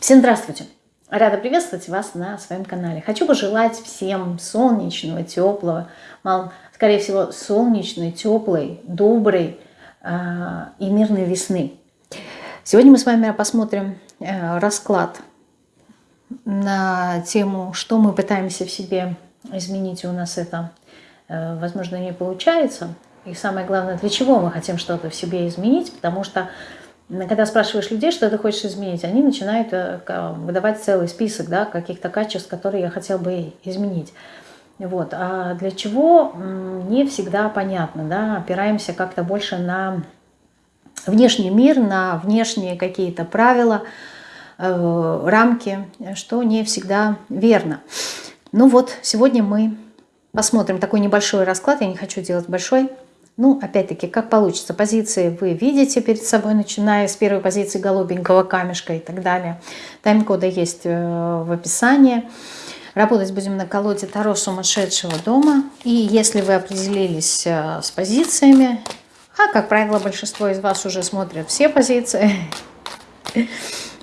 Всем здравствуйте! Рада приветствовать вас на своем канале. Хочу пожелать всем солнечного, теплого, скорее всего, солнечной, теплой, доброй э, и мирной весны. Сегодня мы с вами посмотрим э, расклад на тему, что мы пытаемся в себе изменить, и у нас это, э, возможно, не получается. И самое главное, для чего мы хотим что-то в себе изменить, потому что когда спрашиваешь людей, что ты хочешь изменить, они начинают э, выдавать целый список да, каких-то качеств, которые я хотел бы изменить. Вот. А для чего, не всегда понятно. Да? Опираемся как-то больше на внешний мир, на внешние какие-то правила, э, рамки, что не всегда верно. Ну вот, сегодня мы посмотрим такой небольшой расклад. Я не хочу делать большой, ну, опять-таки, как получится. Позиции вы видите перед собой, начиная с первой позиции голубенького камешка и так далее. Тайм-коды есть э, в описании. Работать будем на колоде Таро сумасшедшего дома. И если вы определились э, с позициями, а, как правило, большинство из вас уже смотрят все позиции,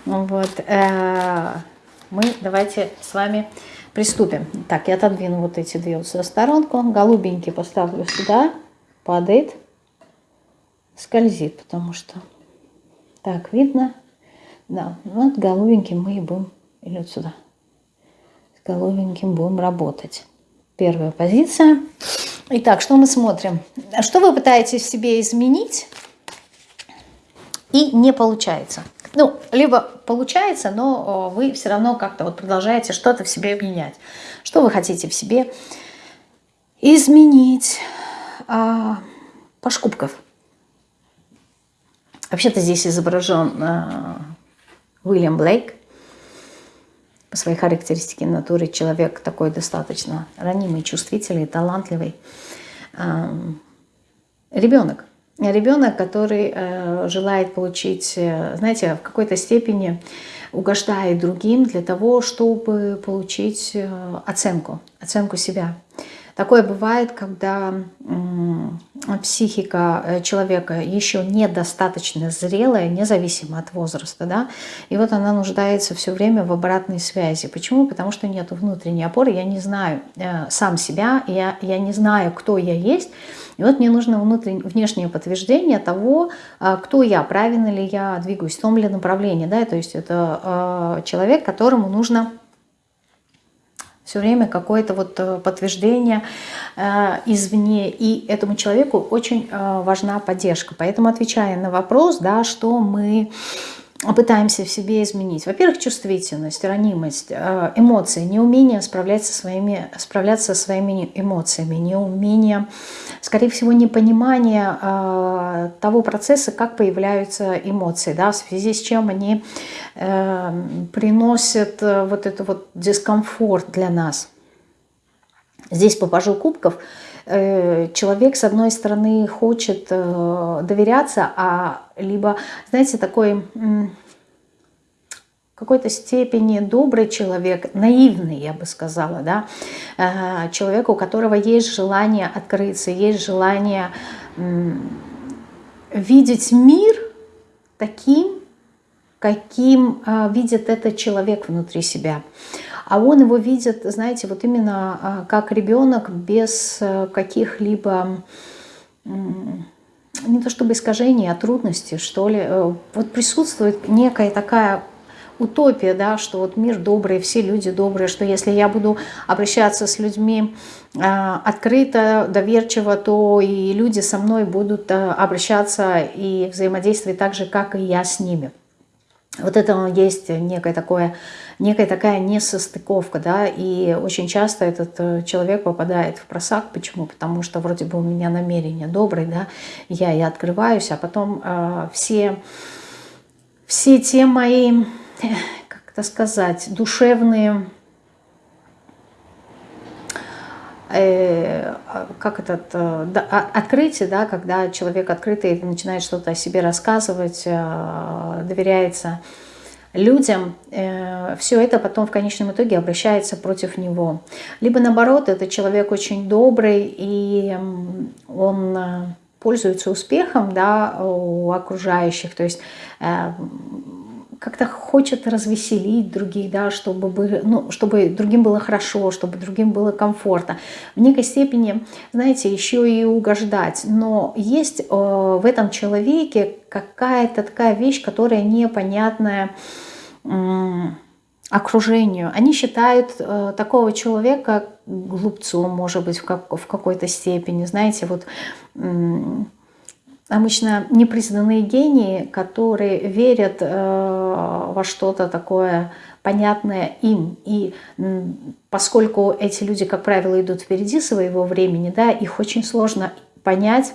вот, э, мы давайте с вами приступим. Так, я отодвину вот эти две вот сторонку. Голубенький поставлю сюда падает, скользит, потому что так видно. Да, вот голубеньким мы и будем, или вот сюда, с голубеньким будем работать. Первая позиция. Итак, что мы смотрим? Что вы пытаетесь в себе изменить и не получается? Ну, либо получается, но вы все равно как-то вот продолжаете что-то в себе менять. Что вы хотите в себе изменить? А, Паш Кубков. Вообще-то здесь изображен а, Уильям Блейк. По своей характеристике натуры человек такой достаточно ранимый, чувствительный, талантливый. А, ребенок. Ребенок, который э, желает получить, э, знаете, в какой-то степени угождает другим для того, чтобы получить оценку, оценку себя. Такое бывает, когда психика э, человека еще недостаточно зрелая, независимо от возраста, да, и вот она нуждается все время в обратной связи. Почему? Потому что нет внутренней опоры, я не знаю э, сам себя, я, я не знаю, кто я есть, и вот мне нужно внутреннее, внешнее подтверждение того, э, кто я, правильно ли я двигаюсь, в том ли направлении, да, то есть это человек, которому нужно все время какое-то вот э, подтверждение э, извне. И этому человеку очень э, важна поддержка. Поэтому отвечая на вопрос, да, что мы пытаемся в себе изменить. Во-первых, чувствительность, ранимость, э, эмоции, неумение справляться, со своими, справляться со своими эмоциями, неумение, скорее всего, непонимание э, того процесса, как появляются эмоции, да, в связи с чем они э, приносят вот этот вот дискомфорт для нас. Здесь по пажу кубков человек, с одной стороны, хочет доверяться, а либо, знаете, такой какой-то степени добрый человек, наивный, я бы сказала, да, э, человек, у которого есть желание открыться, есть желание видеть мир таким, каким э, видит этот человек внутри себя. А он его видит, знаете, вот именно э, как ребенок без каких-либо не то чтобы искажений, а трудностей, что ли. Э, вот присутствует некая такая утопия, да, что вот мир добрый, все люди добрые, что если я буду обращаться с людьми э, открыто, доверчиво, то и люди со мной будут э, обращаться и взаимодействовать так же, как и я с ними. Вот это есть некое такое некая такая несостыковка, да, и очень часто этот э, человек попадает в просак. Почему? Потому что вроде бы у меня намерение доброе, да, я и открываюсь, а потом э, все, все те мои, как это сказать, душевные э, как этот э, да, открытие, да, когда человек открытый начинает что-то о себе рассказывать, э, доверяется людям, все это потом в конечном итоге обращается против него. Либо наоборот, это человек очень добрый, и он пользуется успехом да, у окружающих, то есть как-то хочет развеселить других, да, чтобы, ну, чтобы другим было хорошо, чтобы другим было комфортно. В некой степени, знаете, еще и угождать. Но есть э, в этом человеке какая-то такая вещь, которая непонятная э, окружению. Они считают э, такого человека глупцом, может быть, в, как, в какой-то степени. Знаете, вот... Э, обычно непризнанные гении, которые верят э, во что-то такое понятное им. И поскольку эти люди, как правило, идут впереди своего времени, да, их очень сложно понять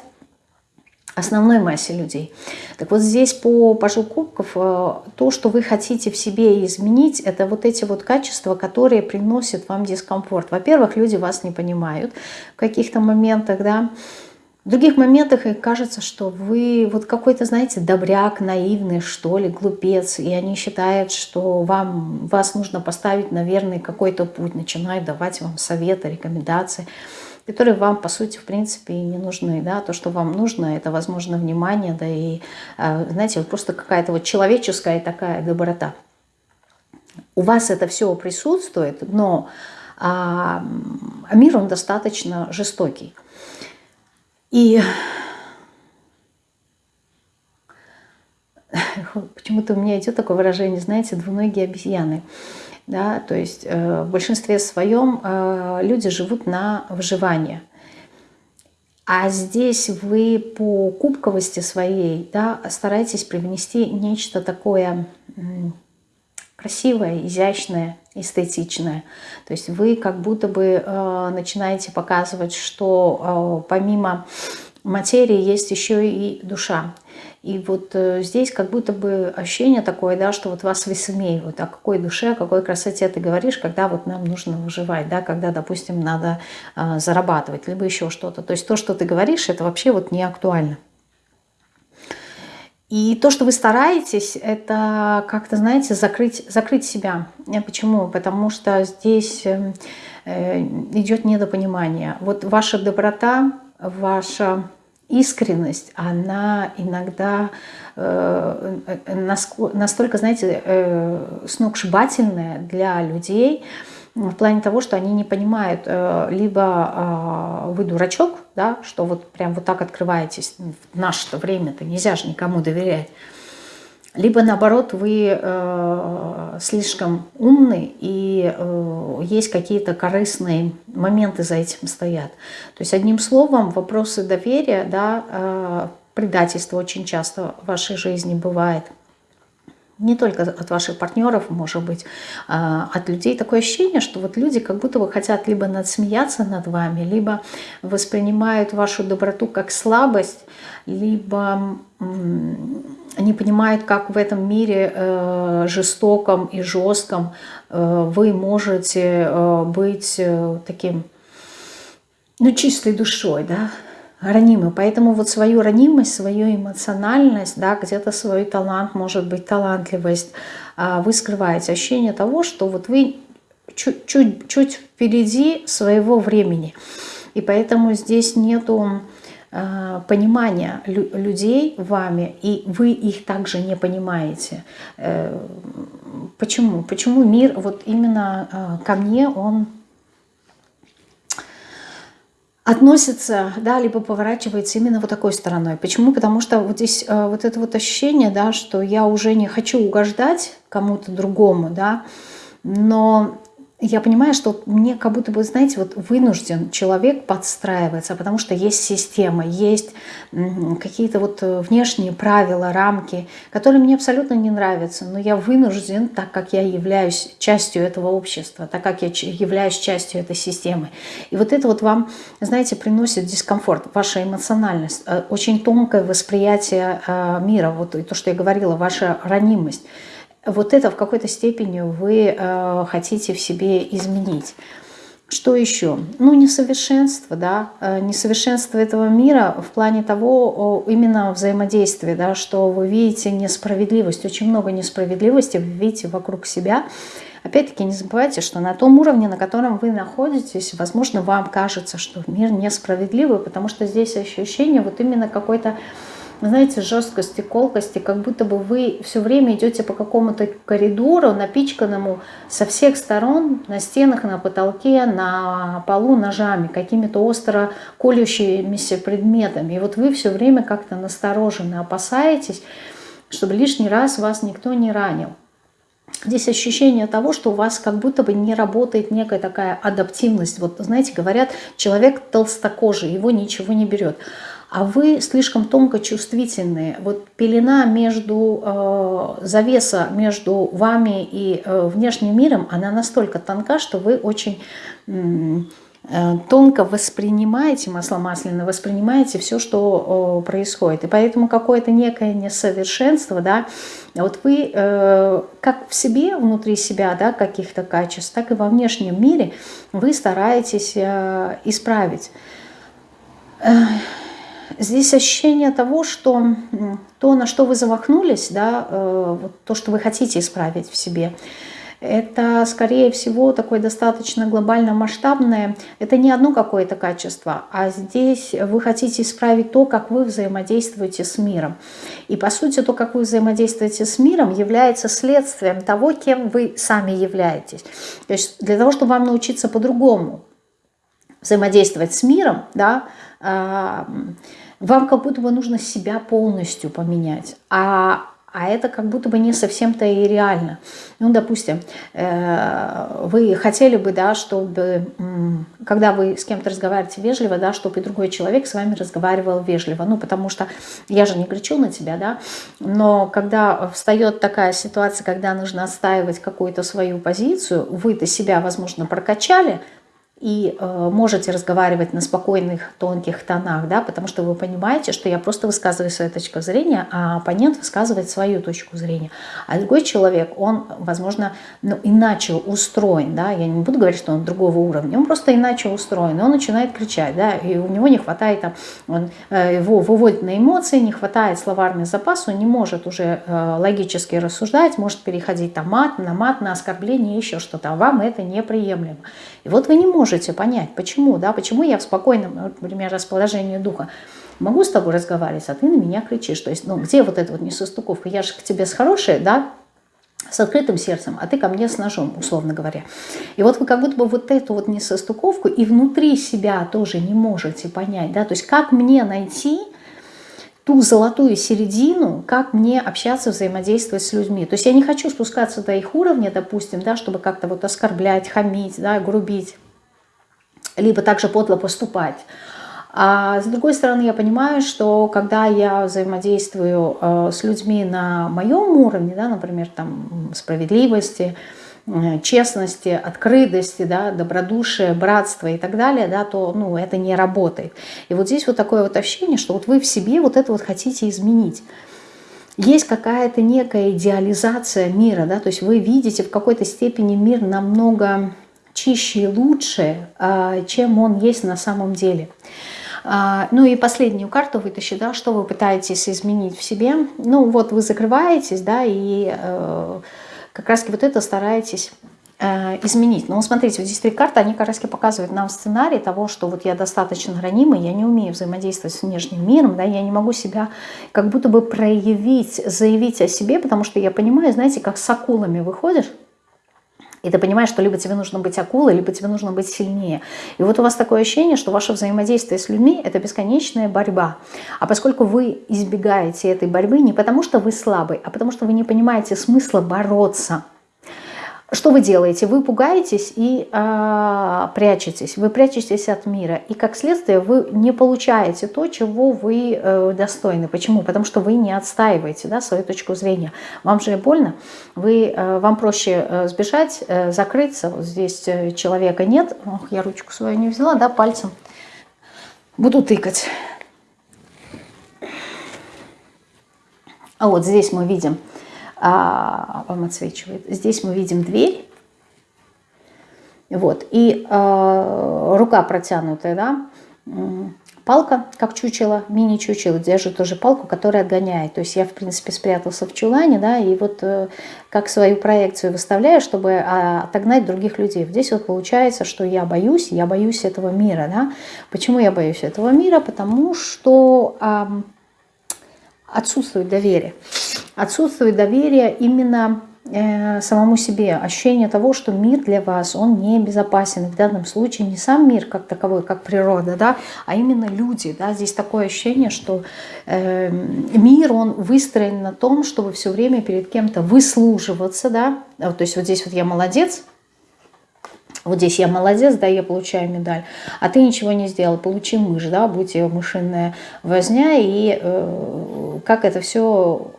основной массе людей. Так вот здесь по пажу кубков э, то, что вы хотите в себе изменить, это вот эти вот качества, которые приносят вам дискомфорт. Во-первых, люди вас не понимают в каких-то моментах, да, в других моментах им кажется, что вы вот какой-то, знаете, добряк, наивный, что ли, глупец, и они считают, что вам, вас нужно поставить на верный какой-то путь, начинают давать вам советы, рекомендации, которые вам, по сути, в принципе, и не нужны. Да? То, что вам нужно, это, возможно, внимание, да и, а, знаете, просто какая-то вот человеческая такая доброта. У вас это все присутствует, но а, мир, он достаточно жестокий. И почему-то у меня идет такое выражение, знаете, двуногие обезьяны. Да, то есть э, в большинстве своем э, люди живут на выживание. А здесь вы по кубковости своей да, стараетесь привнести нечто такое красивое, изящное, эстетичное. То есть вы как будто бы э, начинаете показывать, что э, помимо материи есть еще и душа. И вот э, здесь как будто бы ощущение такое, да, что вот вас высмеивают. О какой душе, о какой красоте ты говоришь, когда вот нам нужно выживать, да, когда, допустим, надо э, зарабатывать, либо еще что-то. То есть то, что ты говоришь, это вообще вот не актуально. И то, что вы стараетесь, это как-то, знаете, закрыть, закрыть себя. Почему? Потому что здесь э, идет недопонимание. Вот ваша доброта, ваша искренность, она иногда э, настолько, знаете, э, сногсшибательная для людей, в плане того, что они не понимают, э, либо а, вы дурачок, да, что вот прям вот так открываетесь, в наше-то время-то нельзя же никому доверять, либо наоборот вы э, слишком умный и э, есть какие-то корыстные моменты за этим стоят. То есть одним словом вопросы доверия, да, э, предательство очень часто в вашей жизни бывает – не только от ваших партнеров, может быть, а от людей. Такое ощущение, что вот люди как будто бы хотят либо надсмеяться над вами, либо воспринимают вашу доброту как слабость, либо не понимают, как в этом мире э, жестоком и жестком э, вы можете э, быть таким, ну, чистой душой, да, ранимы. Поэтому вот свою ранимость, свою эмоциональность, да, где-то свой талант, может быть, талантливость, а, вы скрываете. Ощущение того, что вот вы чуть-чуть впереди своего времени. И поэтому здесь нету а, понимания людей вами, и вы их также не понимаете. Э, почему? Почему мир вот именно а, ко мне, он относится, да, либо поворачивается именно вот такой стороной. Почему? Потому что вот здесь э, вот это вот ощущение, да, что я уже не хочу угождать кому-то другому, да, но я понимаю, что мне как будто бы, знаете, вот вынужден человек подстраиваться, потому что есть система, есть какие-то вот э, внешние правила, рамки, которые мне абсолютно не нравятся, но я вынужден, так как я являюсь частью этого общества, так как я являюсь частью этой системы. И вот это вот вам, знаете, приносит дискомфорт, ваша эмоциональность, э, очень тонкое восприятие э, мира, вот то, что я говорила, ваша ранимость – вот это в какой-то степени вы э, хотите в себе изменить. Что еще? Ну, несовершенство, да, э, несовершенство этого мира в плане того, именно взаимодействия, да, что вы видите несправедливость, очень много несправедливости вы видите вокруг себя. Опять-таки не забывайте, что на том уровне, на котором вы находитесь, возможно, вам кажется, что мир несправедливый, потому что здесь ощущение вот именно какой-то знаете, жесткости, колкости, как будто бы вы все время идете по какому-то коридору, напичканному со всех сторон, на стенах, на потолке, на полу ножами, какими-то остро колющимися предметами. И вот вы все время как-то настороженно опасаетесь, чтобы лишний раз вас никто не ранил. Здесь ощущение того, что у вас как будто бы не работает некая такая адаптивность. Вот, знаете, говорят, человек толстокожий, его ничего не берет. А вы слишком тонко чувствительные. Вот пелена между, э, завеса между вами и э, внешним миром, она настолько тонка, что вы очень... Э, Э, тонко воспринимаете, масло масляное, воспринимаете все, что происходит. И поэтому какое-то некое несовершенство, да, вот вы э, как в себе, внутри себя, да, каких-то качеств, так и во внешнем мире вы стараетесь э, исправить. Здесь ощущение того, что то, на что вы замахнулись, да, вот то, что вы хотите исправить в себе – это, скорее всего, такое достаточно глобально масштабное. Это не одно какое-то качество, а здесь вы хотите исправить то, как вы взаимодействуете с миром. И, по сути, то, как вы взаимодействуете с миром, является следствием того, кем вы сами являетесь. То есть для того, чтобы вам научиться по-другому взаимодействовать с миром, да, а, вам как будто бы нужно себя полностью поменять. А а это как будто бы не совсем-то и реально. Ну, допустим, э, вы хотели бы, да, чтобы, когда вы с кем-то разговариваете вежливо, да, чтобы и другой человек с вами разговаривал вежливо. Ну, потому что я же не кричу на тебя, да, но когда встает такая ситуация, когда нужно отстаивать какую-то свою позицию, вы-то себя, возможно, прокачали, и э, можете разговаривать на спокойных, тонких тонах, да, потому что вы понимаете, что я просто высказываю свою точку зрения, а оппонент высказывает свою точку зрения. А другой человек, он, возможно, ну, иначе устроен, да, я не буду говорить, что он другого уровня, он просто иначе устроен, и он начинает кричать, да, и у него не хватает, там, он э, его выводит на эмоции, не хватает словарный запас, он не может уже э, логически рассуждать, может переходить там мат, на мат, на оскорбление, еще что-то, а вам это неприемлемо. И вот вы не можете понять, почему, да, почему я в спокойном, например, расположении духа могу с тобой разговаривать, а ты на меня кричишь. То есть, ну, где вот эта вот несостыковка? Я же к тебе с хорошей, да, с открытым сердцем, а ты ко мне с ножом, условно говоря. И вот вы как будто бы вот эту вот несостыковку и внутри себя тоже не можете понять, да, то есть как мне найти ту золотую середину, как мне общаться, взаимодействовать с людьми. То есть я не хочу спускаться до их уровня, допустим, да, чтобы как-то вот оскорблять, хамить, да, грубить, либо также подло поступать. А с другой стороны, я понимаю, что когда я взаимодействую э, с людьми на моем уровне, да, например, там, справедливости, Э, честности, открытости, да, добродушия, братства и так далее, да, то ну, это не работает. И вот здесь вот такое вот ощущение, что вот вы в себе вот это вот хотите изменить. Есть какая-то некая идеализация мира, да, то есть вы видите в какой-то степени мир намного чище и лучше, а, чем он есть на самом деле. А, ну и последнюю карту вытащи, да, что вы пытаетесь изменить в себе. Ну вот вы закрываетесь, да, и э, как раз вот это стараетесь э, изменить. Но смотрите, вот здесь три карты, они как раз показывают нам сценарий того, что вот я достаточно ранимый, я не умею взаимодействовать с внешним миром, да, я не могу себя как будто бы проявить, заявить о себе, потому что я понимаю, знаете, как с акулами выходишь, и ты понимаешь, что либо тебе нужно быть акулой, либо тебе нужно быть сильнее. И вот у вас такое ощущение, что ваше взаимодействие с людьми – это бесконечная борьба. А поскольку вы избегаете этой борьбы не потому, что вы слабый, а потому что вы не понимаете смысла бороться – что вы делаете? Вы пугаетесь и э, прячетесь. Вы прячетесь от мира. И как следствие вы не получаете то, чего вы э, достойны. Почему? Потому что вы не отстаиваете да, свою точку зрения. Вам же больно. Вы, э, вам проще э, сбежать, э, закрыться. Вот здесь э, человека нет. Ох, я ручку свою не взяла, да, пальцем. Буду тыкать. А вот здесь мы видим вам отсвечивает. Здесь мы видим дверь. Вот. И э, рука протянутая, да, палка, как чучело, мини-чучело, держит тоже палку, которая отгоняет. То есть я, в принципе, спрятался в чулане, да, и вот э, как свою проекцию выставляю, чтобы э, отогнать других людей. Здесь вот получается, что я боюсь, я боюсь этого мира, да. Почему я боюсь этого мира? Потому что... Э, отсутствует доверие. Отсутствует доверие именно Э, самому себе, ощущение того, что мир для вас, он не безопасен. В данном случае не сам мир как таковой, как природа, да, а именно люди. Да. Здесь такое ощущение, что э, мир, он выстроен на том, чтобы все время перед кем-то выслуживаться. Да. Вот, то есть вот здесь вот я молодец, вот здесь я молодец, да, я получаю медаль, а ты ничего не сделал, получи мышь, да, будь ее мышиная возня, и э, как это все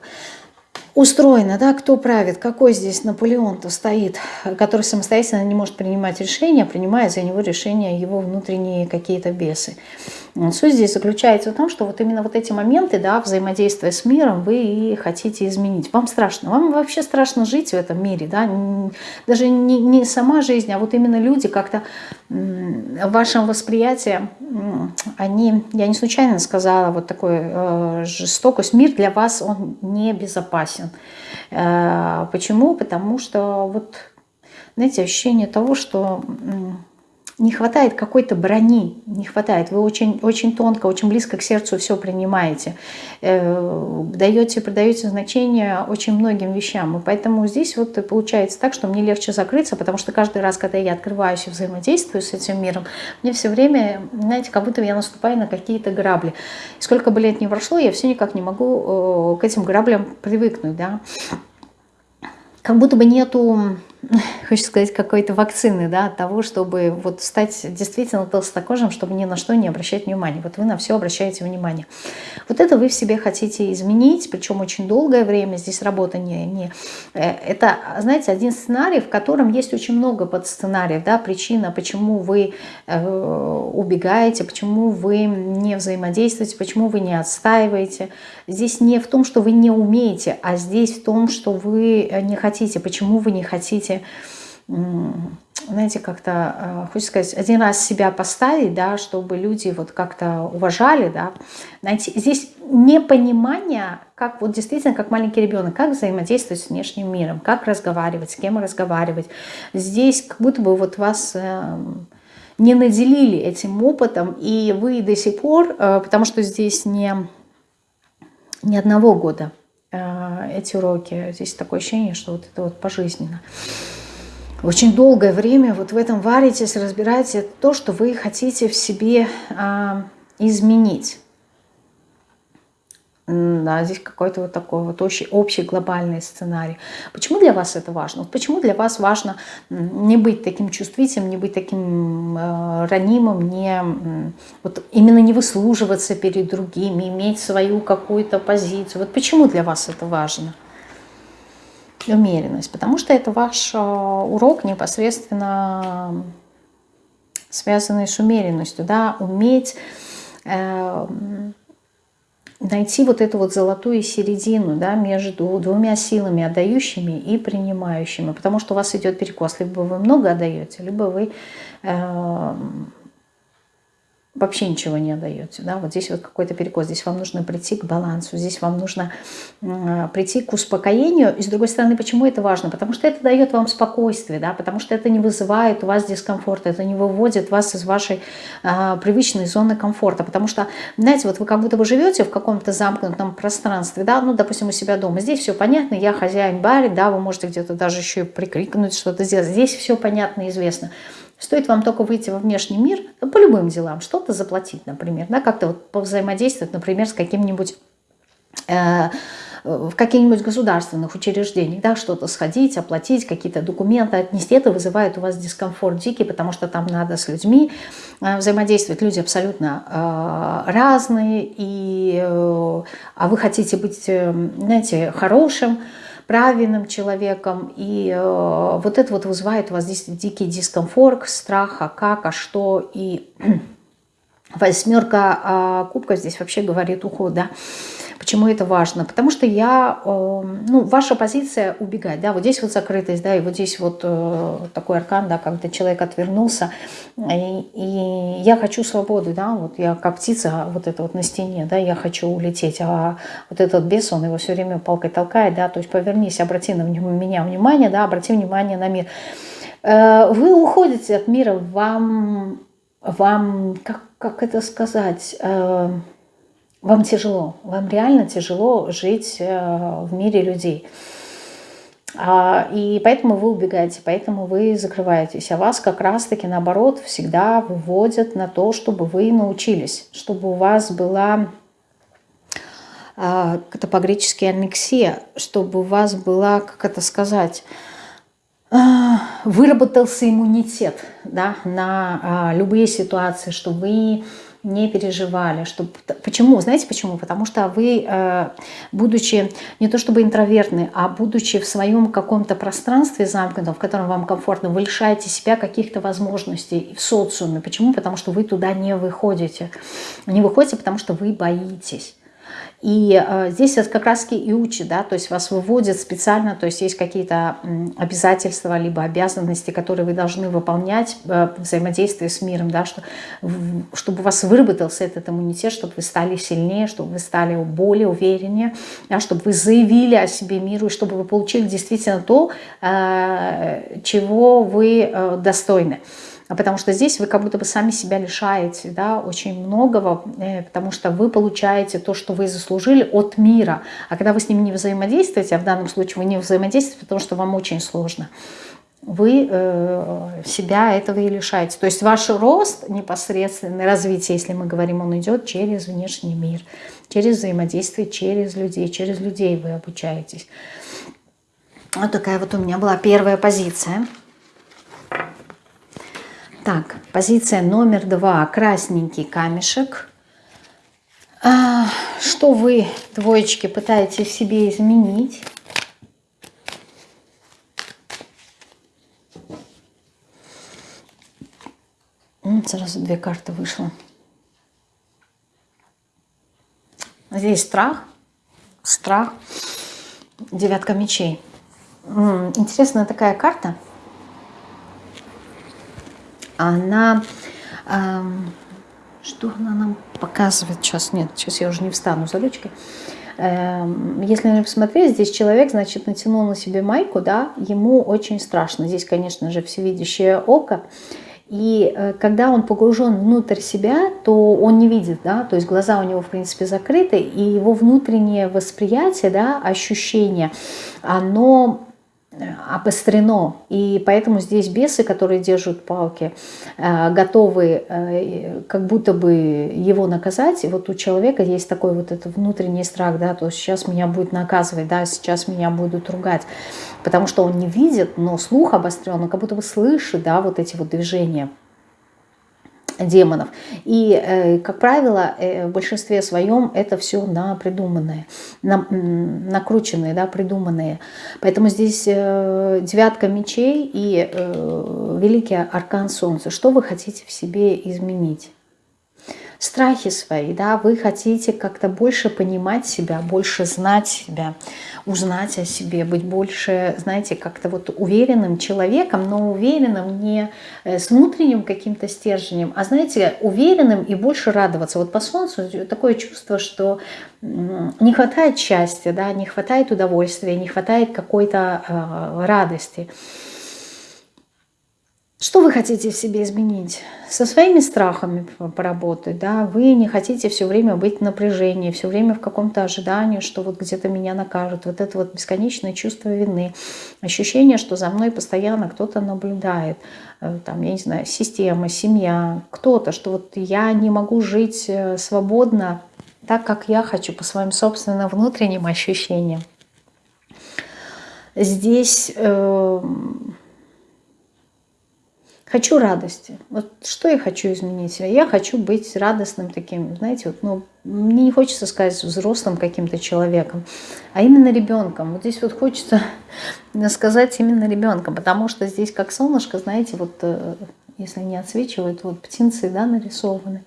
устроено, да, кто правит, какой здесь Наполеон-то стоит, который самостоятельно не может принимать решения, принимает за него решения его внутренние какие-то бесы. Суть здесь заключается в том, что вот именно вот эти моменты, да, взаимодействия с миром, вы и хотите изменить. Вам страшно, вам вообще страшно жить в этом мире, да, даже не, не сама жизнь, а вот именно люди как-то в вашем восприятии, они, я не случайно сказала вот такой э, жестокость, мир для вас, он не безопасен. Э, почему? Потому что вот, знаете, ощущение того, что не хватает какой-то брони, не хватает. Вы очень, очень тонко, очень близко к сердцу все принимаете. Э, даете, придаете значение очень многим вещам. И поэтому здесь вот получается так, что мне легче закрыться, потому что каждый раз, когда я открываюсь и взаимодействую с этим миром, мне все время, знаете, как будто я наступаю на какие-то грабли. И сколько бы лет ни прошло, я все никак не могу э, к этим граблям привыкнуть, да. Как будто бы нету хочется сказать, какой-то вакцины, да, от того, чтобы вот стать действительно толстокожим, чтобы ни на что не обращать внимания. Вот вы на все обращаете внимание. Вот это вы в себе хотите изменить, причем очень долгое время. Здесь работа не... не э, это, знаете, один сценарий, в котором есть очень много подсценариев, да, причина, почему вы э, убегаете, почему вы не взаимодействуете, почему вы не отстаиваете. Здесь не в том, что вы не умеете, а здесь в том, что вы не хотите, почему вы не хотите можете, знаете, как-то, э, хочется сказать, один раз себя поставить, да, чтобы люди вот как-то уважали, да, найти. Здесь непонимание, как вот действительно, как маленький ребенок, как взаимодействовать с внешним миром, как разговаривать, с кем разговаривать. Здесь как будто бы вот вас эм, не наделили этим опытом, и вы до сих пор, э, потому что здесь не, не одного года, эти уроки. Здесь такое ощущение, что вот это вот пожизненно. Очень долгое время вот в этом варитесь, разбираете то, что вы хотите в себе а, изменить. Да, здесь какой-то вот такой вот очень общий глобальный сценарий. Почему для вас это важно? Вот почему для вас важно не быть таким чувствительным, не быть таким э, ранимым, не, вот именно не выслуживаться перед другими, иметь свою какую-то позицию? Вот почему для вас это важно? Умеренность. Потому что это ваш э, урок непосредственно связанный с умеренностью. Да? Уметь... Э, найти вот эту вот золотую середину да, между двумя силами, отдающими и принимающими. Потому что у вас идет перекос. Либо вы много отдаете, либо вы э, вообще ничего не отдаете. Да? Вот здесь вот какой-то перекос, здесь вам нужно прийти к балансу, здесь вам нужно э, прийти к успокоению. И с другой стороны, почему это важно? Потому что это дает вам спокойствие, да? потому что это не вызывает у вас дискомфорта, это не выводит вас из вашей э, привычной зоны комфорта. Потому что, знаете, вот вы как будто вы живете в каком-то замкнутом пространстве, да, ну, допустим, у себя дома. Здесь все понятно, я хозяин барин, да, вы можете где-то даже еще и прикрикнуть, что-то сделать. Здесь все понятно и известно. Стоит вам только выйти во внешний мир ну, по любым делам, что-то заплатить, например, да, как-то вот повзаимодействовать, например, с каким-нибудь... Э, в каких-нибудь государственных учреждениях, да, что-то сходить, оплатить, какие-то документы отнести, это вызывает у вас дискомфорт дикий, потому что там надо с людьми э, взаимодействовать. Люди абсолютно э, разные, и, э, а вы хотите быть, э, знаете, хорошим, правильным человеком. И э, вот это вот вызывает у вас здесь дикий дискомфорт, страх, а как, а что. И восьмерка э, кубков здесь вообще говорит уход, да. Почему это важно? Потому что я, эм, ну, ваша позиция убегать, да, вот здесь вот закрытость, да, и вот здесь вот э, такой аркан, да, когда человек отвернулся, и, и я хочу свободы, да, вот я как птица вот это вот на стене, да, я хочу улететь, а вот этот бес, он его все время палкой толкает, да, то есть повернись, обрати на меня внимание, да, обрати внимание на мир. Э, вы уходите от мира, вам, вам как, как это сказать, э, вам тяжело, вам реально тяжело жить э, в мире людей. А, и поэтому вы убегаете, поэтому вы закрываетесь. А вас как раз-таки наоборот всегда выводят на то, чтобы вы научились, чтобы у вас была а, это по-гречески аннексия, чтобы у вас была, как это сказать, а, выработался иммунитет да, на любые ситуации, чтобы вы не переживали. Чтобы... Почему? Знаете почему? Потому что вы, э, будучи не то чтобы интровертны, а будучи в своем каком-то пространстве замкнутом, в котором вам комфортно, вы лишаете себя каких-то возможностей в социуме. Почему? Потому что вы туда не выходите. Не выходите, потому что вы боитесь. И э, здесь это как раз и учит, да, то есть вас выводят специально, то есть есть какие-то обязательства, либо обязанности, которые вы должны выполнять э, взаимодействие с миром, да, что, чтобы у вас выработался этот иммунитет, чтобы вы стали сильнее, чтобы вы стали более увереннее, да, чтобы вы заявили о себе миру, и чтобы вы получили действительно то, э, чего вы э, достойны. А потому что здесь вы как будто бы сами себя лишаете да, очень многого, э, потому что вы получаете то, что вы заслужили от мира. А когда вы с ним не взаимодействуете, а в данном случае вы не взаимодействуете, потому что вам очень сложно, вы э, себя этого и лишаете. То есть ваш рост, непосредственное развитие, если мы говорим, он идет через внешний мир, через взаимодействие, через людей, через людей вы обучаетесь. Вот такая вот у меня была первая позиция. Так, позиция номер два. Красненький камешек. А, что вы, двоечки, пытаетесь себе изменить? Сразу две карты вышло. Здесь страх, страх, девятка мечей. Интересная такая карта – она... Эм, что она нам показывает? Сейчас нет, сейчас я уже не встану за ручкой. Эм, если посмотреть, здесь человек, значит, натянул на себе майку, да, ему очень страшно. Здесь, конечно же, всевидящее око. И э, когда он погружен внутрь себя, то он не видит, да, то есть глаза у него, в принципе, закрыты, и его внутреннее восприятие, да, ощущение, оно обострено. И поэтому здесь бесы, которые держат палки, э, готовы э, как будто бы его наказать. И вот у человека есть такой вот этот внутренний страх, да, то сейчас меня будет наказывать, да, сейчас меня будут ругать. Потому что он не видит, но слух обострен, он как будто бы слышит, да, вот эти вот движения демонов. И, э, как правило, э, в большинстве своем это все на придуманное, на, накрученные, да, придуманные. Поэтому здесь э, девятка мечей и великий аркан солнца. Что вы хотите в себе изменить? Страхи свои, да, вы хотите как-то больше понимать себя, больше знать себя, узнать о себе, быть больше, знаете, как-то вот уверенным человеком, но уверенным не э, с внутренним каким-то стержнем, а, знаете, уверенным и больше радоваться. Вот по солнцу такое чувство, что не хватает счастья, да, не хватает удовольствия, не хватает какой-то э, радости. Что вы хотите в себе изменить? Со своими страхами поработать, да? Вы не хотите все время быть в напряжении, все время в каком-то ожидании, что вот где-то меня накажут. Вот это вот бесконечное чувство вины, ощущение, что за мной постоянно кто-то наблюдает. Э, там, я не знаю, система, семья, кто-то, что вот я не могу жить э, свободно так, как я хочу, по своим собственным внутренним ощущениям. Здесь... Э Хочу радости. Вот что я хочу изменить себя? Я хочу быть радостным таким, знаете, вот, ну, мне не хочется сказать взрослым каким-то человеком, а именно ребенком. Вот здесь вот хочется сказать именно ребенком, потому что здесь как солнышко, знаете, вот э, если не отсвечивают, вот птенцы, да, нарисованы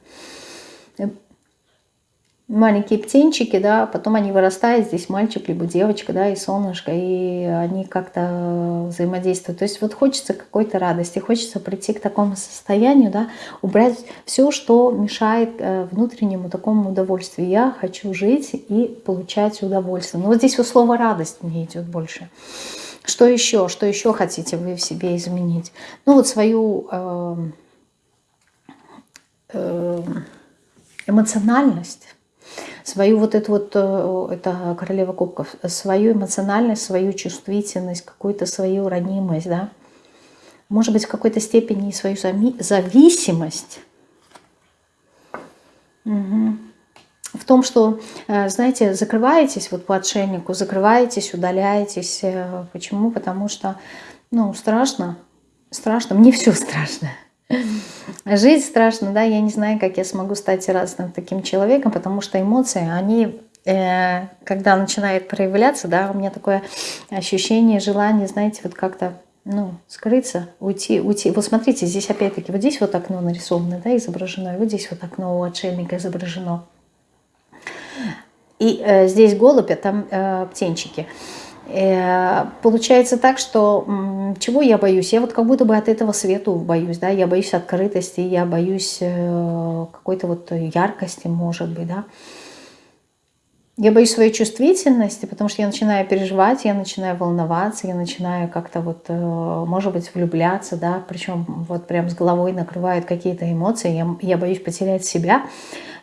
маленькие птенчики, да, потом они вырастают, здесь мальчик либо девочка, да, и солнышко, и они как-то взаимодействуют. То есть вот хочется какой-то радости, хочется прийти к такому состоянию, да, убрать все, что мешает э, внутреннему такому удовольствию. Я хочу жить и получать удовольствие. Ну вот здесь вот слово «радость» мне идет больше. Что еще? Что еще хотите вы в себе изменить? Ну вот свою э, э, эмоциональность, свою вот эту вот, э, это королева кубков, свою эмоциональность, свою чувствительность, какую-то свою ранимость, да, может быть, в какой-то степени свою зависимость. Угу. В том, что, э, знаете, закрываетесь вот по отшельнику, закрываетесь, удаляетесь. Э, почему? Потому что, ну, страшно, страшно, мне все страшно. Жить страшно, да, я не знаю, как я смогу стать разным таким человеком, потому что эмоции, они, э, когда начинают проявляться, да, у меня такое ощущение, желание, знаете, вот как-то, ну, скрыться, уйти, уйти. Вот смотрите, здесь опять-таки, вот здесь вот окно нарисовано, да, изображено, и вот здесь вот окно у отшельника изображено. И э, здесь голубь, а там э, птенчики. Получается так, что чего я боюсь? Я вот как будто бы от этого свету боюсь, да, я боюсь открытости, я боюсь э, какой-то вот яркости, может быть, да. Я боюсь своей чувствительности, потому что я начинаю переживать, я начинаю волноваться, я начинаю как-то вот, э, может быть, влюбляться, да, причем вот прям с головой накрывают какие-то эмоции, я, я боюсь потерять себя,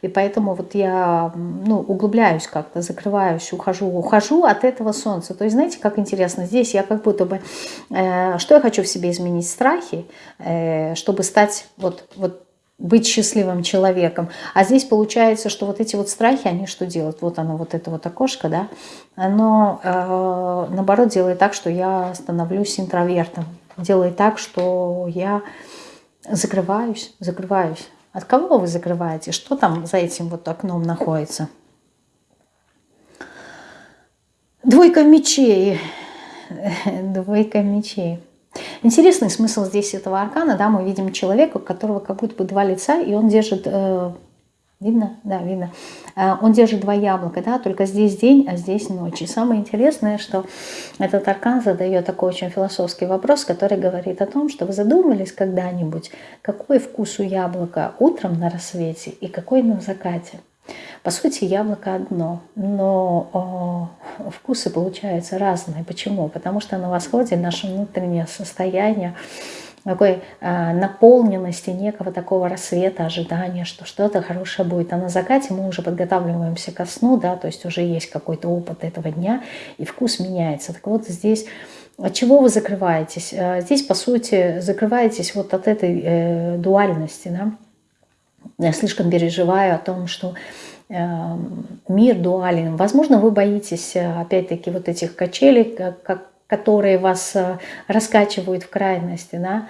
и поэтому вот я ну, углубляюсь как-то, закрываюсь, ухожу, ухожу от этого солнца. То есть знаете, как интересно, здесь я как будто бы, э, что я хочу в себе изменить? Страхи, э, чтобы стать вот, вот быть счастливым человеком. А здесь получается, что вот эти вот страхи, они что делают? Вот оно, вот это вот окошко, да, оно э, наоборот делает так, что я становлюсь интровертом. Делает так, что я закрываюсь, закрываюсь. От кого вы закрываете? Что там за этим вот окном находится? Двойка мечей. Двойка мечей. Интересный смысл здесь этого аркана. Да, мы видим человека, у которого как будто бы два лица, и он держит э, Видно? Да, видно. А, он держит два яблока, да, только здесь день, а здесь ночь. И самое интересное, что этот аркан задает такой очень философский вопрос, который говорит о том, что вы задумались когда-нибудь, какой вкус у яблока утром на рассвете и какой на закате. По сути, яблоко одно, но о, вкусы получаются разные. Почему? Потому что на восходе наше внутреннее состояние такой э, наполненности, некого такого рассвета, ожидания, что что-то хорошее будет. А на закате мы уже подготавливаемся ко сну, да, то есть уже есть какой-то опыт этого дня, и вкус меняется. Так вот здесь от чего вы закрываетесь? Э, здесь, по сути, закрываетесь вот от этой э, дуальности, да. Я слишком переживаю о том, что э, мир дуален. Возможно, вы боитесь, э, опять-таки, вот этих качелей, как, как которые вас э, раскачивают в крайности, да.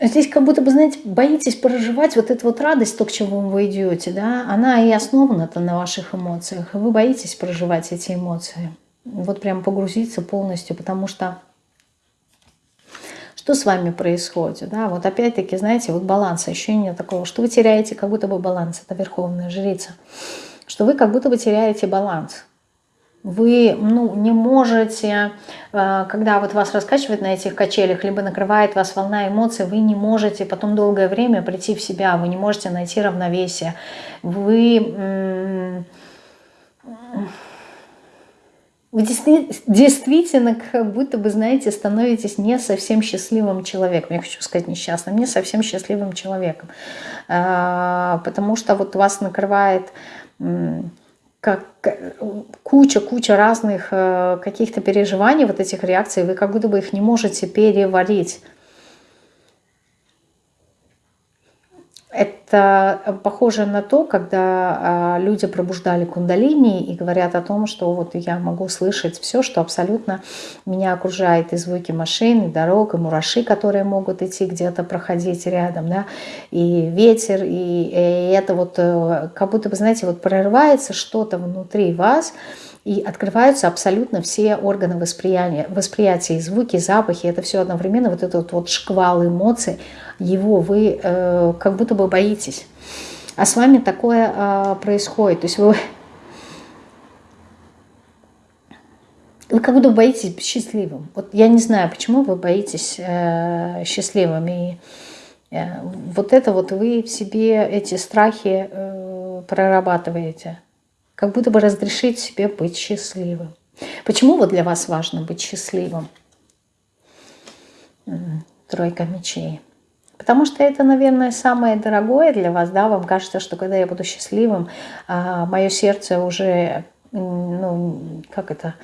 Здесь как будто бы, знаете, боитесь проживать вот эту вот радость, то, к чему вы идете, да, она и основана-то на ваших эмоциях, вы боитесь проживать эти эмоции. Вот прям погрузиться полностью, потому что что с вами происходит, да, вот опять-таки, знаете, вот баланс, ощущение такого, что вы теряете как будто бы баланс, это верховная жрица, что вы как будто бы теряете баланс, вы ну, не можете, э, когда вот вас раскачивает на этих качелях, либо накрывает вас волна эмоций, вы не можете потом долгое время прийти в себя, вы не можете найти равновесие. Вы, вы действительно как будто бы, знаете, становитесь не совсем счастливым человеком. Я хочу сказать несчастным, не совсем счастливым человеком. Э, потому что вот вас накрывает как куча-куча разных э, каких-то переживаний, вот этих реакций, вы как будто бы их не можете переварить. Это похоже на то, когда а, люди пробуждали кундалини и говорят о том, что вот я могу слышать все, что абсолютно меня окружает, и звуки машин, и дорог, и мураши, которые могут идти где-то проходить рядом, да, и ветер, и, и это вот э, как будто бы, знаете, вот прорывается что-то внутри вас, и открываются абсолютно все органы восприятия, восприятия звуки, запахи, это все одновременно, вот этот вот шквал эмоций, его вы э, как будто бы боитесь. А с вами такое э, происходит. То есть вы, вы как будто боитесь счастливым. Вот я не знаю, почему вы боитесь э, счастливым. И э, вот это вот вы в себе эти страхи э, прорабатываете. Как будто бы разрешить себе быть счастливым. Почему вот для вас важно быть счастливым? Тройка мечей. Потому что это, наверное, самое дорогое для вас, да, вам кажется, что когда я буду счастливым, а, мое сердце уже, ну, как это,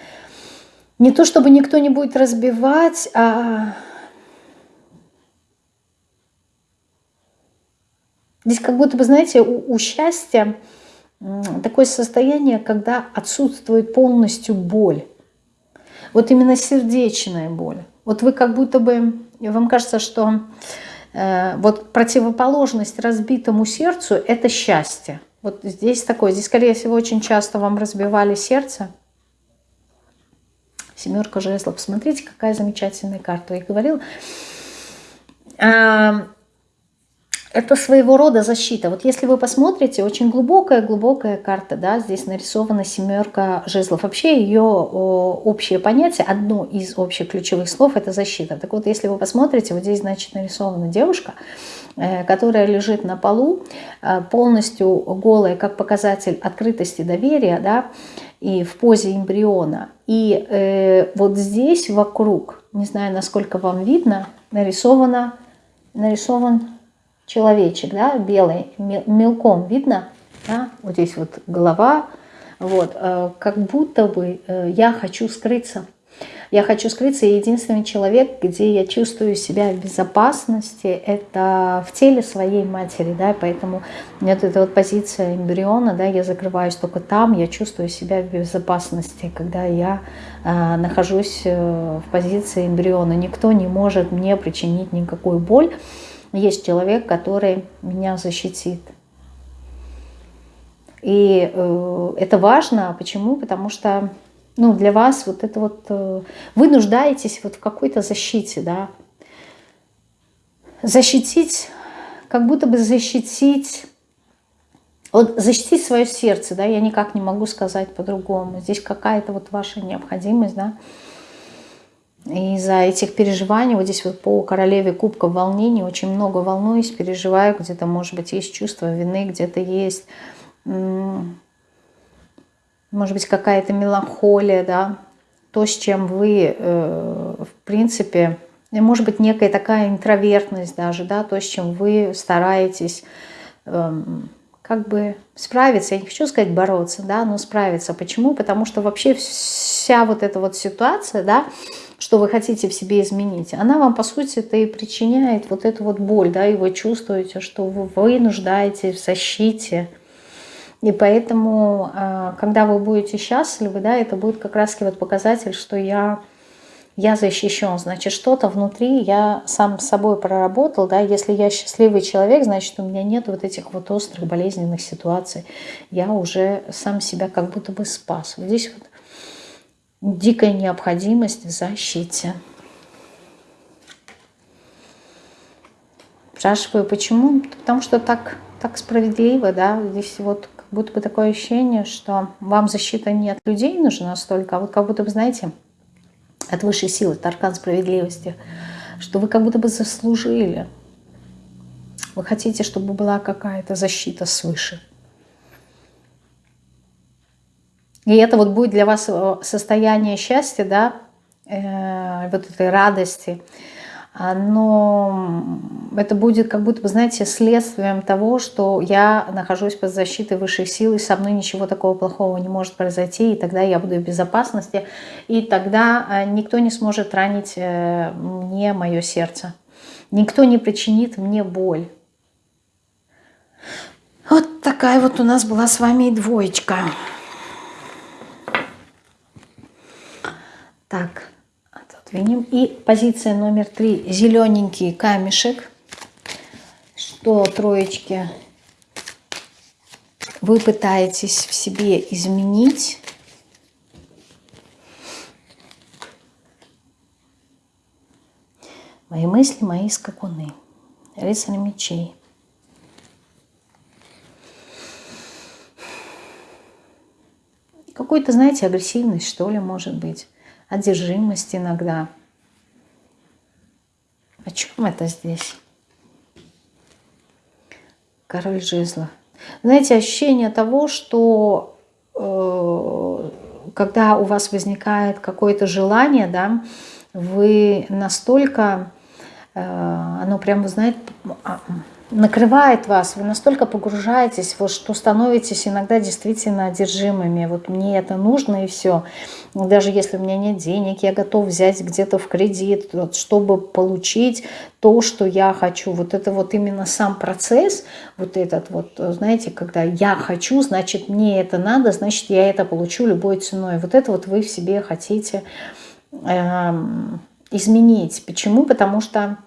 не то чтобы никто не будет разбивать, а здесь как будто бы, знаете, у, у счастья такое состояние, когда отсутствует полностью боль. Вот именно сердечная боль. Вот вы как будто бы, вам кажется, что э, вот противоположность разбитому сердцу – это счастье. Вот здесь такое, здесь, скорее всего, очень часто вам разбивали сердце. Семерка жезлов. Посмотрите, какая замечательная карта. Я говорил, это своего рода защита. Вот если вы посмотрите, очень глубокая-глубокая карта, да, здесь нарисована семерка жезлов. Вообще ее общее понятие, одно из общих ключевых слов – это защита. Так вот, если вы посмотрите, вот здесь, значит, нарисована девушка, э, которая лежит на полу, э, полностью голая, как показатель открытости, доверия, да, и в позе эмбриона. И э, вот здесь вокруг, не знаю, насколько вам видно, нарисовано, нарисован человечек, да, белый, мелком видно, да, вот здесь вот голова, вот, э, как будто бы э, я хочу скрыться. Я хочу скрыться, и единственный человек, где я чувствую себя в безопасности, это в теле своей матери, да, поэтому вот эта вот позиция эмбриона, да, я закрываюсь только там, я чувствую себя в безопасности, когда я э, нахожусь э, в позиции эмбриона. Никто не может мне причинить никакую боль, есть человек, который меня защитит. И э, это важно. Почему? Потому что ну, для вас вот это вот... Э, вы нуждаетесь вот в какой-то защите, да. Защитить, как будто бы защитить... Вот защитить свое сердце, да, я никак не могу сказать по-другому. Здесь какая-то вот ваша необходимость, да. Из-за этих переживаний, вот здесь вот по королеве кубка волнений, очень много волнуюсь, переживаю, где-то, может быть, есть чувство вины, где-то есть, может быть, какая-то меланхолия, да, то, с чем вы, э, в принципе, может быть, некая такая интровертность даже, да, то, с чем вы стараетесь эм, как бы справиться, я не хочу сказать бороться, да, но справиться. Почему? Потому что вообще вся вот эта вот ситуация, да, что вы хотите в себе изменить, она вам, по сути, это и причиняет вот эту вот боль, да, и вы чувствуете, что вы, нуждаетесь в защите. И поэтому, а, когда вы будете счастливы, да, это будет как раз вот показатель, что я, я защищен. Значит, что-то внутри я сам с собой проработал, да, если я счастливый человек, значит, у меня нет вот этих вот острых болезненных ситуаций. Я уже сам себя как будто бы спас. Вот здесь вот дикая необходимость в защите. Спрашиваю, почему? Потому что так, так справедливо, да, здесь вот как будто бы такое ощущение, что вам защита не от людей нужна столько, а вот как будто бы, знаете, от высшей силы, от аркан справедливости, что вы как будто бы заслужили. Вы хотите, чтобы была какая-то защита свыше. И это вот будет для вас э, состояние счастья, да, э, вот этой радости. Но это будет как будто бы, знаете, следствием того, что я нахожусь под защитой высшей силы, и со мной ничего такого плохого не может произойти, и тогда я буду в безопасности, и тогда э, никто не сможет ранить э, мне мое сердце. Никто не причинит мне боль. Вот такая вот у нас была с вами и двоечка. Так, отодвинем. И позиция номер три. Зелененький камешек. Что, троечки, вы пытаетесь в себе изменить. Мои мысли, мои скакуны. Рыцарь мечей. Какой-то, знаете, агрессивность, что ли, может быть одержимость иногда. О чем это здесь? Король жезла. Знаете, ощущение того, что э, когда у вас возникает какое-то желание, да, вы настолько оно прям, вы знаете, накрывает вас, вы настолько погружаетесь, вот, что становитесь иногда действительно одержимыми. Вот мне это нужно и все. Даже если у меня нет денег, я готов взять где-то в кредит, вот, чтобы получить то, что я хочу. Вот это вот именно сам процесс, вот этот вот, знаете, когда я хочу, значит мне это надо, значит я это получу любой ценой. Вот это вот вы в себе хотите э, изменить. Почему? Потому что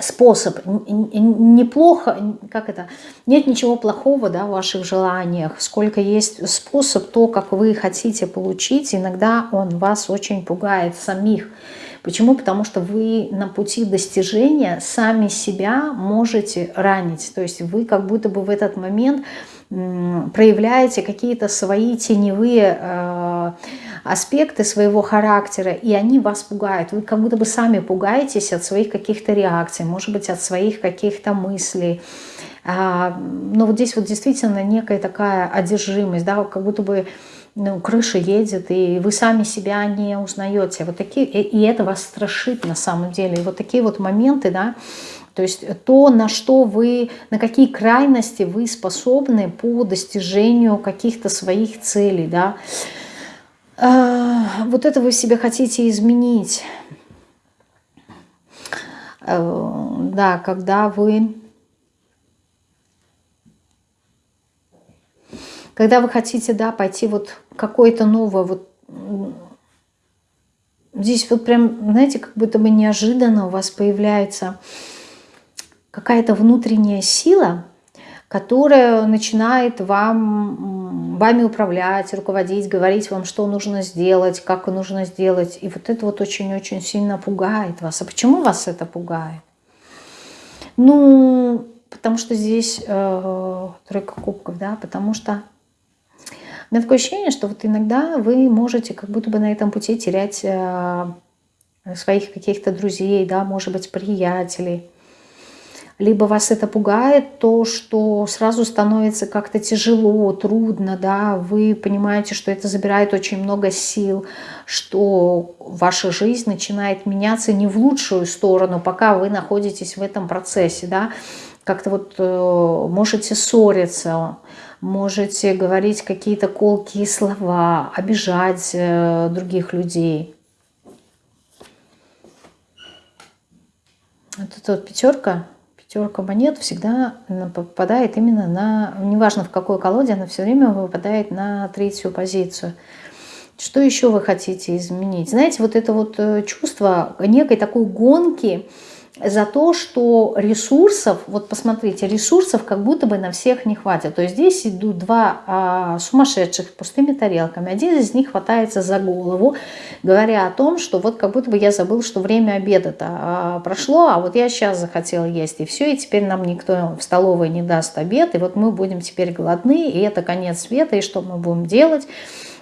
способ. Неплохо, как это, нет ничего плохого да, в ваших желаниях. Сколько есть способ, то, как вы хотите получить, иногда он вас очень пугает самих. Почему? Потому что вы на пути достижения сами себя можете ранить. То есть вы как будто бы в этот момент проявляете какие-то свои теневые э, аспекты своего характера, и они вас пугают. Вы как будто бы сами пугаетесь от своих каких-то реакций, может быть, от своих каких-то мыслей. А, но вот здесь вот действительно некая такая одержимость, да, как будто бы ну, крыша едет, и вы сами себя не узнаете. Вот такие, и это вас страшит на самом деле. И вот такие вот моменты, да, то есть то, на что вы, на какие крайности вы способны по достижению каких-то своих целей, да, а, вот это вы себе хотите изменить. Э, да, когда вы... Когда вы хотите, да, пойти вот какое-то новое, вот здесь вот прям, знаете, как будто бы неожиданно у вас появляется какая-то внутренняя сила, которая начинает вам, вами управлять, руководить, говорить вам, что нужно сделать, как нужно сделать. И вот это вот очень-очень сильно пугает вас. А почему вас это пугает? Ну, потому что здесь э, тройка кубков, да, потому что у меня такое ощущение, что вот иногда вы можете как будто бы на этом пути терять э, своих каких-то друзей, да, может быть, приятелей, либо вас это пугает, то, что сразу становится как-то тяжело, трудно, да, вы понимаете, что это забирает очень много сил, что ваша жизнь начинает меняться не в лучшую сторону, пока вы находитесь в этом процессе, да, как-то вот э, можете ссориться, можете говорить какие-то колкие слова, обижать э, других людей. Эта вот пятерка Пятерка монет всегда попадает именно на, неважно в какой колоде, она все время выпадает на третью позицию. Что еще вы хотите изменить? Знаете, вот это вот э, чувство некой такой гонки, за то, что ресурсов, вот посмотрите, ресурсов как будто бы на всех не хватит. То есть здесь идут два а, сумасшедших пустыми тарелками. Один из них хватается за голову, говоря о том, что вот как будто бы я забыл, что время обеда-то а, прошло, а вот я сейчас захотел есть, и все, и теперь нам никто в столовой не даст обед, и вот мы будем теперь голодны, и это конец света, и что мы будем делать,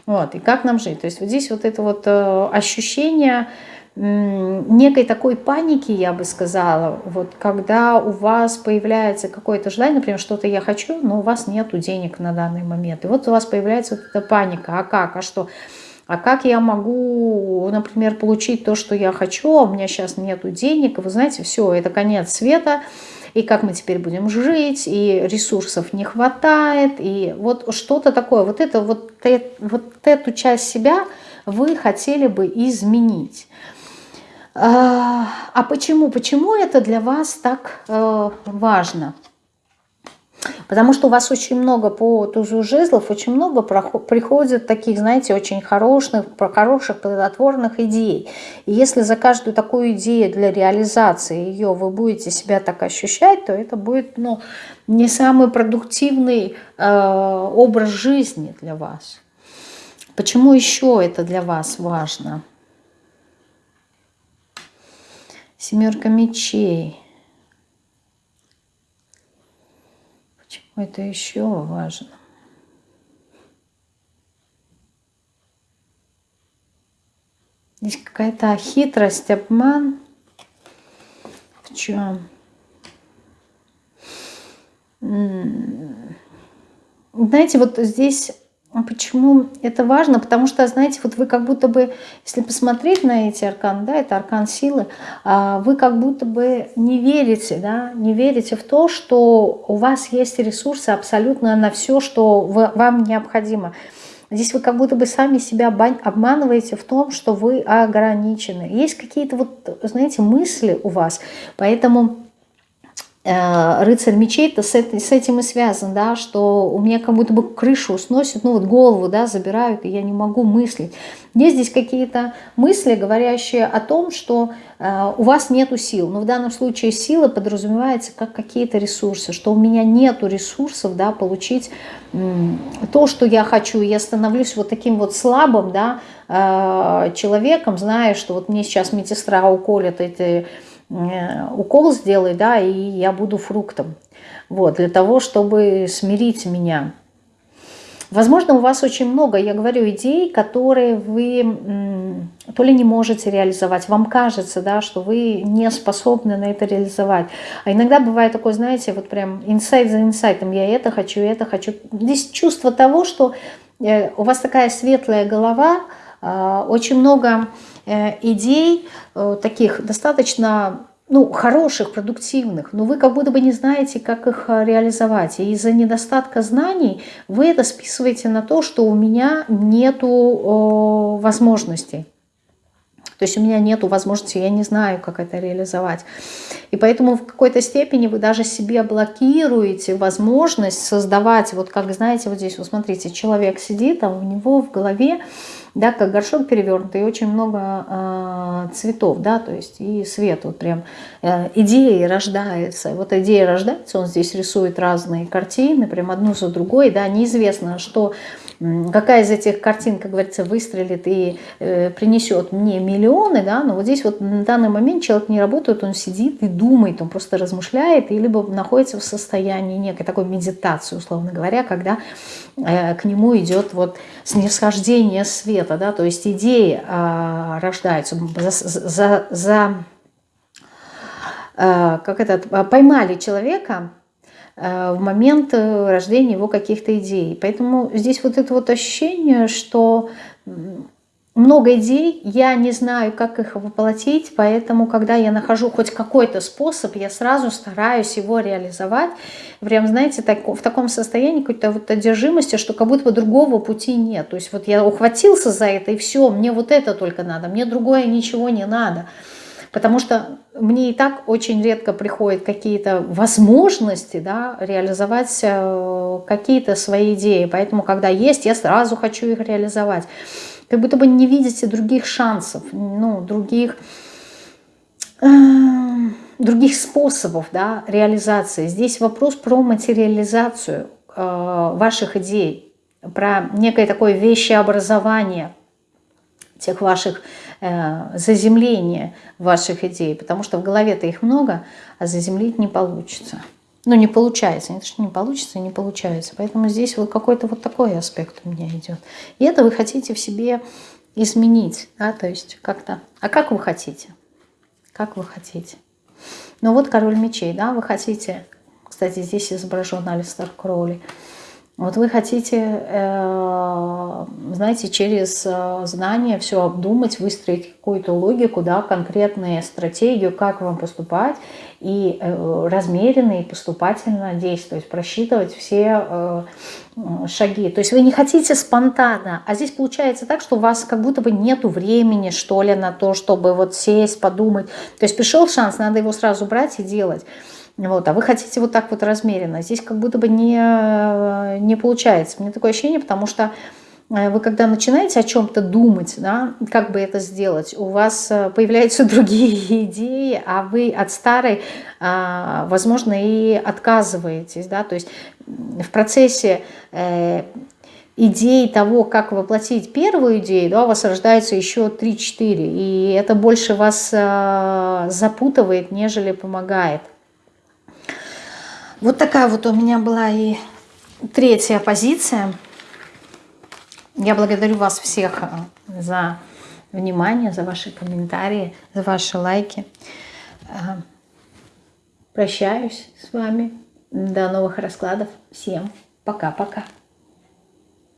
вот, и как нам жить. То есть вот здесь вот это вот э, ощущение некой такой паники, я бы сказала, вот когда у вас появляется какое-то желание, например, что-то я хочу, но у вас нет денег на данный момент. И вот у вас появляется вот эта паника, а как, а что? А как я могу, например, получить то, что я хочу, а у меня сейчас нету денег, вы знаете, все, это конец света, и как мы теперь будем жить, и ресурсов не хватает, и вот что-то такое, вот, это, вот, вот эту часть себя вы хотели бы изменить. А, почему? Почему это для вас так э, важно? Потому что у вас очень много по тузу жезлов, очень много приходит таких, знаете, очень хороших, хороших, плодотворных идей. И если за каждую такую идею для реализации ее вы будете себя так ощущать, то это будет ну, не самый продуктивный э, образ жизни для вас. Почему еще это для вас важно? Семерка мечей. Почему это еще важно? Здесь какая-то хитрость, обман. В чем? Знаете, вот здесь Почему это важно? Потому что, знаете, вот вы как будто бы, если посмотреть на эти арканы, да, это аркан силы, а, вы как будто бы не верите, да, не верите в то, что у вас есть ресурсы абсолютно на все, что вам необходимо. Здесь вы как будто бы сами себя обманываете в том, что вы ограничены. Есть какие-то вот, знаете, мысли у вас, поэтому Э, рыцарь мечей-то с, с этим и связан, да, что у меня как будто бы крышу сносит, ну вот голову, да, забирают, и я не могу мыслить. Есть здесь какие-то мысли, говорящие о том, что э, у вас нету сил. Но в данном случае сила подразумевается как какие-то ресурсы, что у меня нету ресурсов, да, получить то, что я хочу. Я становлюсь вот таким вот слабым, да, э, человеком, зная, что вот мне сейчас медсестра уколет эти укол сделай, да, и я буду фруктом. Вот, для того, чтобы смирить меня. Возможно, у вас очень много, я говорю, идей, которые вы то ли не можете реализовать, вам кажется, да, что вы не способны на это реализовать. А иногда бывает такое, знаете, вот прям инсайт за инсайтом, я это хочу, это хочу. Здесь чувство того, что э, у вас такая светлая голова, а, очень много Э, идей, э, таких достаточно ну, хороших, продуктивных, но вы как будто бы не знаете, как их э, реализовать. И из-за недостатка знаний вы это списываете на то, что у меня нету возможностей. То есть у меня нет возможности, я не знаю, как это реализовать. И поэтому в какой-то степени вы даже себе блокируете возможность создавать, вот как знаете, вот здесь, вот смотрите, человек сидит, а у него в голове да, как горшок перевернутый, и очень много э, цветов, да, то есть и свет, вот прям э, идеи рождается. Вот идея рождается, он здесь рисует разные картины, прям одну за другой, да, неизвестно, что какая из этих картин, как говорится, выстрелит и э, принесет мне миллионы, да, но вот здесь вот на данный момент человек не работает, он сидит и думает, он просто размышляет, и либо находится в состоянии некой такой медитации, условно говоря, когда э, к нему идет вот снисхождение света, да, то есть идеи э, рождаются за, за, за э, как это, поймали человека, в момент э, рождения его каких-то идей. Поэтому здесь вот это вот ощущение, что много идей, я не знаю, как их воплотить, поэтому, когда я нахожу хоть какой-то способ, я сразу стараюсь его реализовать. Прям, знаете, так, в таком состоянии какой-то вот одержимости, что как будто бы другого пути нет. То есть вот я ухватился за это, и все, мне вот это только надо, мне другое ничего не надо. Потому что мне и так очень редко приходят какие-то возможности да, реализовать э, какие-то свои идеи. Поэтому, когда есть, я сразу хочу их реализовать. Как будто бы не видите других шансов, ну, других, э, других способов да, реализации. Здесь вопрос про материализацию э, ваших идей, про некое такое вещеобразование тех ваших Э, заземление ваших идей, потому что в голове-то их много, а заземлить не получится. Ну, не получается, не то, что не получится, не получается. Поэтому здесь вот какой-то вот такой аспект у меня идет. И это вы хотите в себе изменить, да, то есть как-то... А как вы хотите? Как вы хотите? Ну вот король мечей, да, вы хотите... Кстати, здесь изображен Алистер Кроули. Вот вы хотите, э, знаете, через э, знания все обдумать, выстроить какую-то логику, да, конкретную стратегию, как вам поступать, и э, размеренно и поступательно действовать, просчитывать все шаги. То есть вы не хотите спонтанно, а здесь получается так, что у вас как будто бы нету времени, что ли, на то, чтобы вот сесть, подумать. То есть пришел шанс, надо его сразу брать и делать. Вот, а вы хотите вот так вот размеренно. Здесь как будто бы не, не получается. Мне такое ощущение, потому что э, вы когда начинаете о чем-то думать, да, как бы это сделать, у вас э, появляются другие идеи, а вы от старой, а, возможно, и отказываетесь. Да? То есть в процессе э, идей того, как воплотить первую идею, да, у вас рождается еще 3-4, и это больше вас запутывает, нежели помогает. Вот такая вот у меня была и третья позиция. Я благодарю вас всех э, за внимание, за ваши комментарии, за ваши лайки. Э, прощаюсь с вами. До новых раскладов. Всем пока-пока.